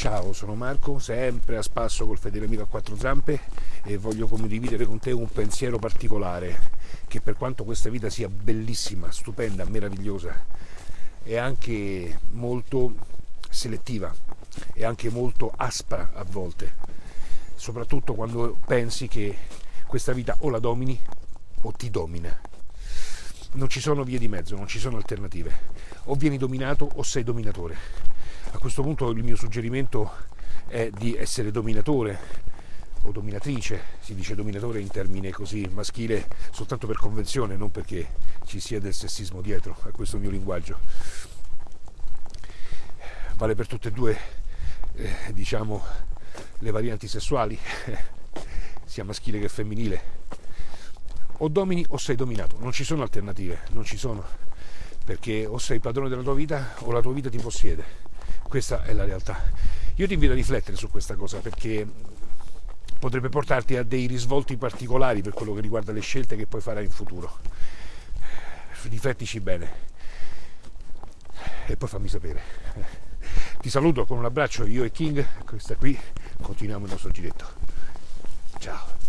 Ciao, sono Marco, sempre a spasso col fedele amico a quattro zampe e voglio condividere con te un pensiero particolare che per quanto questa vita sia bellissima, stupenda, meravigliosa, è anche molto selettiva, è anche molto aspra a volte, soprattutto quando pensi che questa vita o la domini o ti domina. Non ci sono vie di mezzo, non ci sono alternative. O vieni dominato o sei dominatore a questo punto il mio suggerimento è di essere dominatore o dominatrice, si dice dominatore in termine così maschile soltanto per convenzione, non perché ci sia del sessismo dietro a questo mio linguaggio. Vale per tutte e due, eh, diciamo, le varianti sessuali, sia maschile che femminile. O domini o sei dominato, non ci sono alternative, non ci sono, perché o sei padrone della tua vita o la tua vita ti possiede questa è la realtà. Io ti invito a riflettere su questa cosa perché potrebbe portarti a dei risvolti particolari per quello che riguarda le scelte che puoi fare in futuro. Riflettici bene e poi fammi sapere. Ti saluto con un abbraccio, io e King, questa qui, continuiamo il nostro giretto. Ciao.